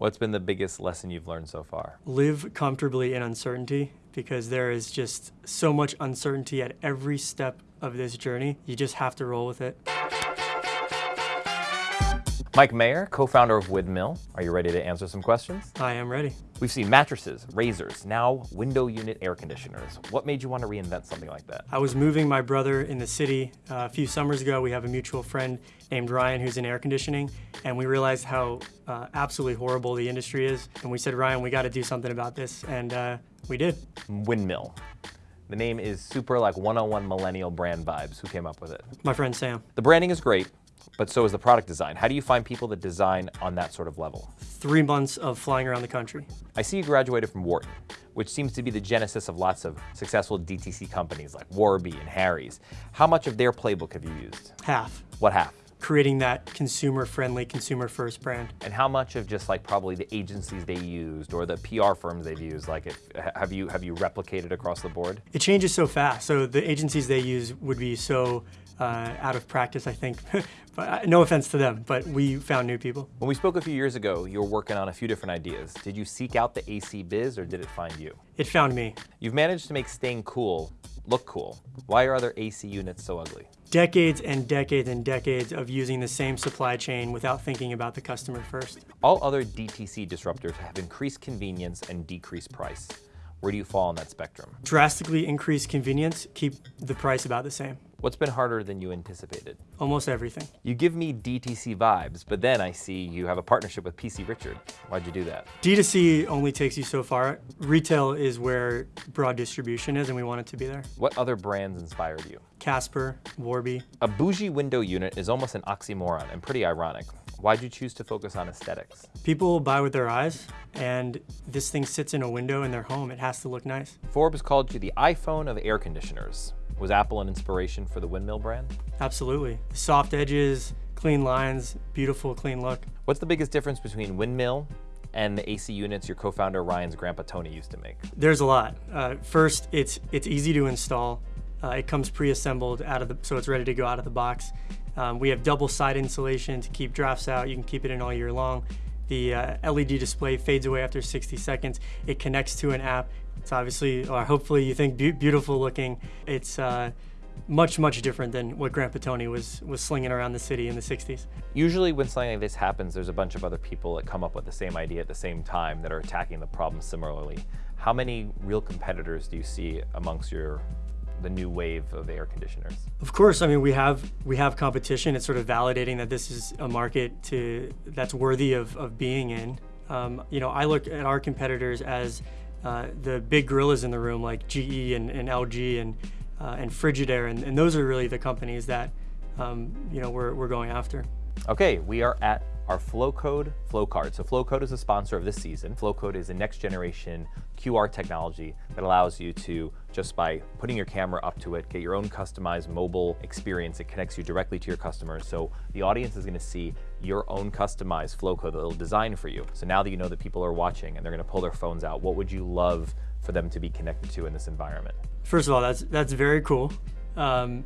What's been the biggest lesson you've learned so far? Live comfortably in uncertainty because there is just so much uncertainty at every step of this journey. You just have to roll with it. Mike Mayer, co-founder of Windmill. Are you ready to answer some questions? I am ready. We've seen mattresses, razors, now window unit air conditioners. What made you want to reinvent something like that? I was moving my brother in the city uh, a few summers ago. We have a mutual friend named Ryan who's in air conditioning, and we realized how uh, absolutely horrible the industry is. And we said, Ryan, we got to do something about this, and uh, we did. Windmill. The name is super like 101 millennial brand vibes. Who came up with it? My friend Sam. The branding is great but so is the product design. How do you find people that design on that sort of level? Three months of flying around the country. I see you graduated from Wharton, which seems to be the genesis of lots of successful DTC companies like Warby and Harry's. How much of their playbook have you used? Half. What half? Creating that consumer-friendly, consumer-first brand. And how much of just like probably the agencies they used or the PR firms they've used, like if, have you have you replicated across the board? It changes so fast. So the agencies they use would be so uh, out of practice, I think. but, uh, no offense to them, but we found new people. When we spoke a few years ago, you were working on a few different ideas. Did you seek out the AC biz or did it find you? It found me. You've managed to make staying cool look cool. Why are other AC units so ugly? Decades and decades and decades of using the same supply chain without thinking about the customer first. All other DTC disruptors have increased convenience and decreased price. Where do you fall on that spectrum? Drastically increase convenience, keep the price about the same. What's been harder than you anticipated? Almost everything. You give me DTC vibes, but then I see you have a partnership with PC Richard. Why'd you do that? D2C only takes you so far. Retail is where broad distribution is, and we want it to be there. What other brands inspired you? Casper, Warby. A bougie window unit is almost an oxymoron and pretty ironic. Why'd you choose to focus on aesthetics? People buy with their eyes, and this thing sits in a window in their home. It has to look nice. Forbes called you the iPhone of air conditioners. Was Apple an inspiration for the Windmill brand? Absolutely. Soft edges, clean lines, beautiful, clean look. What's the biggest difference between Windmill and the AC units your co-founder Ryan's grandpa Tony used to make? There's a lot. Uh, first, it's it's easy to install. Uh, it comes pre-assembled out of the, so it's ready to go out of the box. Um, we have double side insulation to keep drafts out. You can keep it in all year long. The uh, LED display fades away after 60 seconds. It connects to an app. It's obviously, or hopefully you think be beautiful looking. It's uh, much, much different than what Grandpa Tony was, was slinging around the city in the 60s. Usually when something like this happens, there's a bunch of other people that come up with the same idea at the same time that are attacking the problem similarly. How many real competitors do you see amongst your the new wave of air conditioners? Of course, I mean we have we have competition. It's sort of validating that this is a market to that's worthy of, of being in. Um, you know, I look at our competitors as uh, the big gorillas in the room like GE and, and LG and, uh, and Frigidaire, and, and, those are really the companies that um, you know, we're, we're going after. Okay, we are at our Flowcode Flowcard. So Flowcode is a sponsor of this season. Flowcode is a next generation QR technology that allows you to, just by putting your camera up to it, get your own customized mobile experience. It connects you directly to your customers. So the audience is gonna see your own customized Flowcode that it'll design for you. So now that you know that people are watching and they're gonna pull their phones out, what would you love for them to be connected to in this environment? First of all, that's, that's very cool. Um,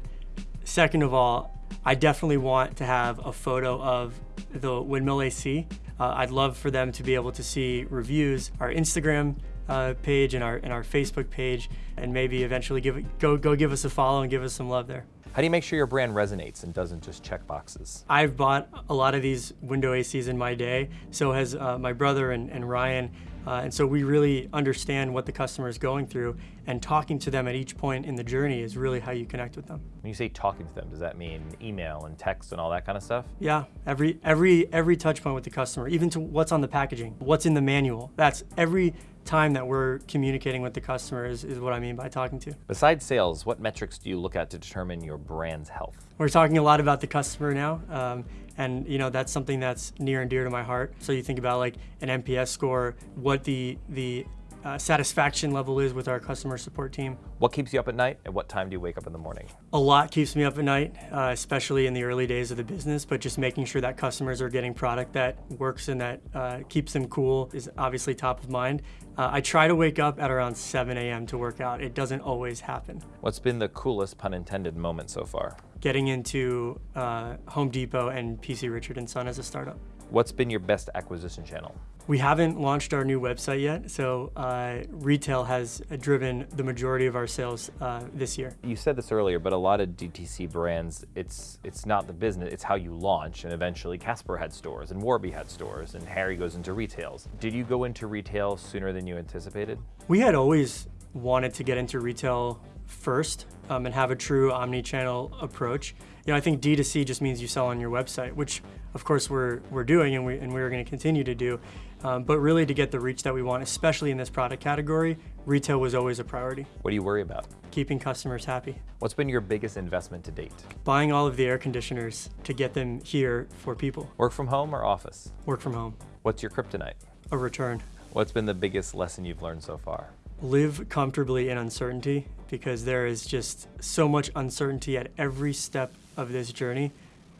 second of all, I definitely want to have a photo of the Windmill AC. Uh, I'd love for them to be able to see reviews, our Instagram uh, page and our, and our Facebook page, and maybe eventually give it, go, go give us a follow and give us some love there. How do you make sure your brand resonates and doesn't just check boxes? I've bought a lot of these window ACs in my day. So has uh, my brother and, and Ryan. Uh, and so we really understand what the customer is going through and talking to them at each point in the journey is really how you connect with them. When you say talking to them, does that mean email and text and all that kind of stuff? Yeah, every, every, every touch point with the customer, even to what's on the packaging, what's in the manual. That's every time that we're communicating with the customer is, is what I mean by talking to. Besides sales, what metrics do you look at to determine your brand's health? We're talking a lot about the customer now, um, and you know that's something that's near and dear to my heart. So you think about like an NPS score, what the the uh, satisfaction level is with our customer support team. What keeps you up at night and what time do you wake up in the morning? A lot keeps me up at night, uh, especially in the early days of the business, but just making sure that customers are getting product that works and that uh, keeps them cool is obviously top of mind. Uh, I try to wake up at around 7 a.m. to work out. It doesn't always happen. What's been the coolest, pun intended, moment so far? Getting into uh, Home Depot and PC Richard & Son as a startup. What's been your best acquisition channel? We haven't launched our new website yet, so uh, retail has driven the majority of our sales uh, this year. You said this earlier, but a lot of DTC brands, it's it's not the business, it's how you launch. And eventually Casper had stores and Warby had stores and Harry goes into retails. Did you go into retail sooner than you anticipated? We had always wanted to get into retail first um, and have a true omni-channel approach. You know, I think D2C just means you sell on your website, which of course we're, we're doing and, we, and we're gonna continue to do. Um, but really to get the reach that we want, especially in this product category, retail was always a priority. What do you worry about? Keeping customers happy. What's been your biggest investment to date? Buying all of the air conditioners to get them here for people. Work from home or office? Work from home. What's your kryptonite? A return. What's been the biggest lesson you've learned so far? Live comfortably in uncertainty because there is just so much uncertainty at every step of this journey.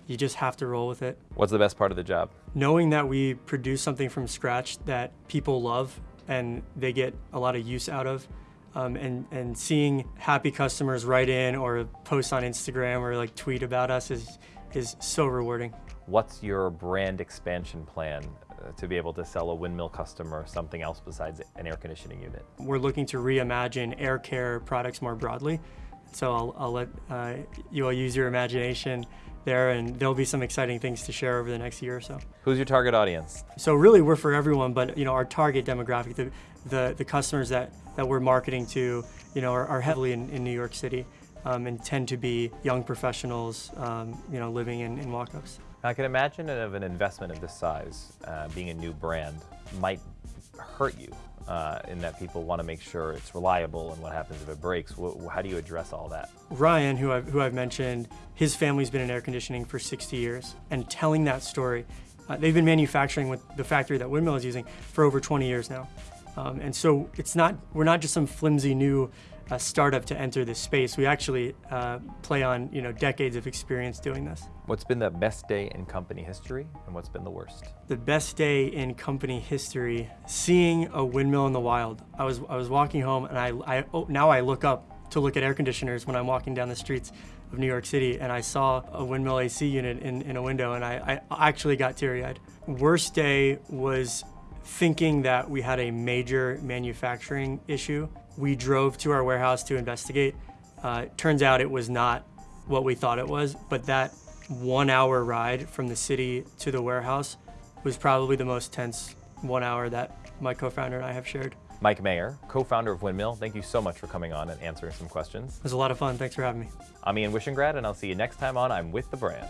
You just have to roll with it. What's the best part of the job? Knowing that we produce something from scratch that people love and they get a lot of use out of. Um, and, and seeing happy customers write in or post on Instagram or like tweet about us is, is so rewarding. What's your brand expansion plan uh, to be able to sell a windmill customer something else besides an air conditioning unit? We're looking to reimagine air care products more broadly. So I'll, I'll let uh, you all use your imagination there and there'll be some exciting things to share over the next year or so. Who's your target audience? So really we're for everyone, but you know our target demographic, the, the, the customers that, that we're marketing to, you know, are, are heavily in, in New York City um, and tend to be young professionals, um, you know, living in, in walk-ups. I can imagine of an investment of this size, uh, being a new brand, might hurt you uh, in that people want to make sure it's reliable and what happens if it breaks. how do you address all that? Ryan, who I've, who I've mentioned, his family's been in air conditioning for 60 years and telling that story. Uh, they've been manufacturing with the factory that Windmill is using for over 20 years now. Um, and so it's not, we're not just some flimsy new a startup to enter this space. We actually uh, play on you know decades of experience doing this. What's been the best day in company history and what's been the worst? The best day in company history, seeing a windmill in the wild. I was, I was walking home and I, I oh, now I look up to look at air conditioners when I'm walking down the streets of New York City and I saw a windmill AC unit in, in a window and I, I actually got teary-eyed. Worst day was thinking that we had a major manufacturing issue we drove to our warehouse to investigate. Uh, turns out it was not what we thought it was, but that one hour ride from the city to the warehouse was probably the most tense one hour that my co-founder and I have shared. Mike Mayer, co-founder of Windmill, thank you so much for coming on and answering some questions. It was a lot of fun. Thanks for having me. I'm Ian Wishengrad, and I'll see you next time on I'm With the Brand.